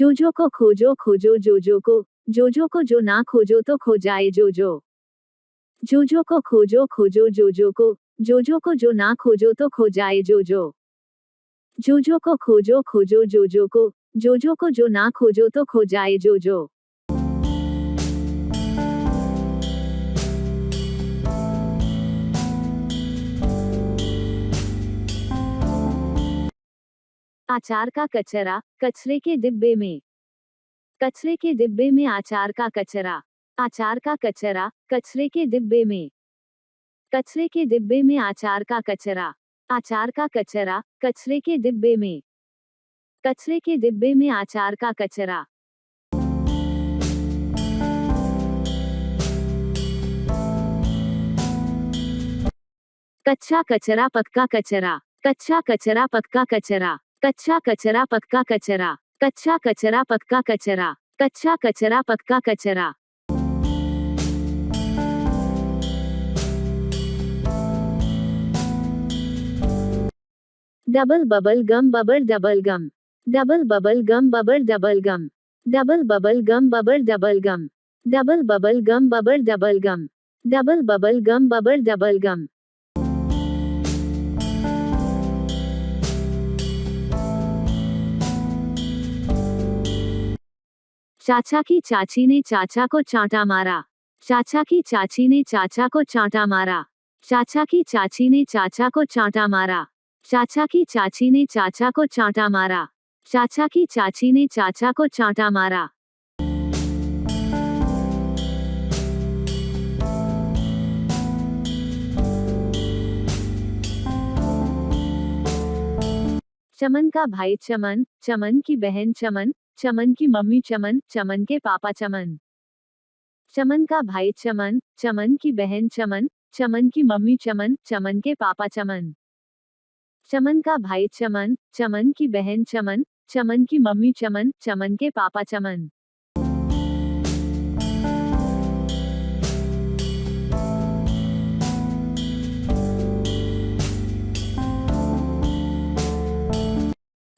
जोजो को खोजो खोजो जोजो को जोजो को जो ना खोजो तो खो जाए जोजो। जोजो को खोजो खोजो जोजो को जोजो को जो ना खोजो तो खो जाए जोजो। जोजो को खोजो खोजो जोजो को जोजो को जो ना खोजो तो खो जाए जोजो। आचार का कचरा, कचरे के डिब्बे में। कचरे के डिब्बे में आचार का कचरा। आचार का कचरा, कचरे के डिब्बे में। कचरे के डिब्बे में आचार का कचरा। आचार का कचरा, कचरे के डिब्बे में। कचरे के डिब्बे में आचार का कचरा। कच्चा कचरा, पक्का कचरा। कच्चा कचरा, पक्का कचरा। कच्चा कचरा, पक्का कचरा। कच्चा कचरा, पक्का कचरा। कच्चा कचरा, पक्का कचरा। Double bubble gum, bubble double gum. Double bubble gum, bubble double gum. Double bubble gum, bubble double gum. Double bubble gum, bubble double gum. Double bubble gum, bubble double gum. चाचा की चाची ने चाचा को चांटा मारा। चाचा की चाची ने चाचा को चांटा मारा। चाचा की चाची ने चाचा को चांटा मारा। चाचा की चाची ने चाचा को चांटा मारा। चाचा की चाची ने चाचा को चांटा मारा। चमन का भाई चमन चमन की बहन चमन चमन की मम्मी चमन चमन के पापा चमन। चमन का भाई चमन चमन की बहन चमन चमन की मम्मी चमन चमन के पापा चमन। चमन का भाई चमन चमन की बहन चमन चमन की मम्मी चमन चमन के पापा चमन।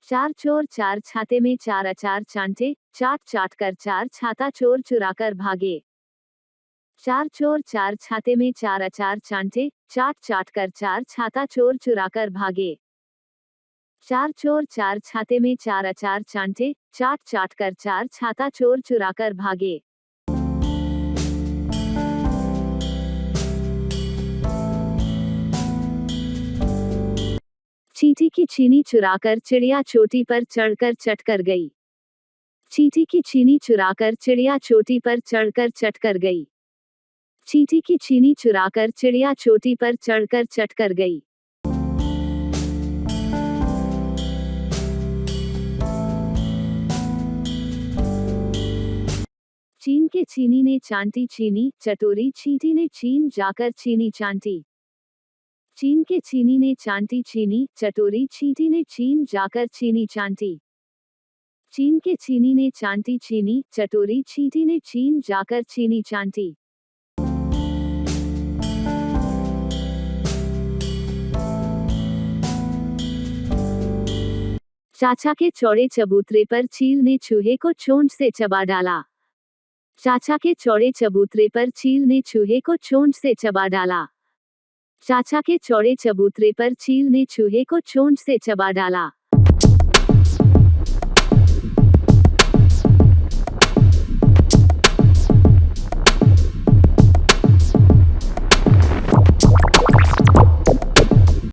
चार चोर चार छाते में चार अचार चांटे चाट चाट कर चार छाता चोर चुरा कर भागे। चार चोर चार छाते में चार अचार चांटे चाट चाट कर चार छाता चोर चुरा कर भागे। चार चोर चार छाते में चार अचार चांटे चाट चाट कर चार छाता चोर चुरा कर भागे। चींटी की चीनी चुराकर चिड़िया चोटी पर चढ़कर चटकर गई। चींटी की चीनी चुराकर चिड़िया चोटी पर चढ़कर चटकर गई। चींटी की चीनी चुराकर चिड़िया चोटी पर चढ़कर चटकर गई। चीन के चीनी ने चांटी चीनी, चटोरी चींटी ने चीन जाकर चीनी चांटी। चीन के चीनी ने चांटी चीनी, चटोरी चींटी ने चीन, जाकर चीनी चांटी। चीन के चीनी ने चांटी चीनी, चटोरी चींटी ने चीन, जाकर चीनी चांटी। चाचा के चौड़े चबूतरे पर चील ने चूहे को चोंच से चबा डाला। चाचा के चौड़े चबूतरे पर चील ने चूहे को चोंच से चबा डाला। चाचा के चौड़े चबूतरे पर चील ने चूहे को चोंच से चबा डाला।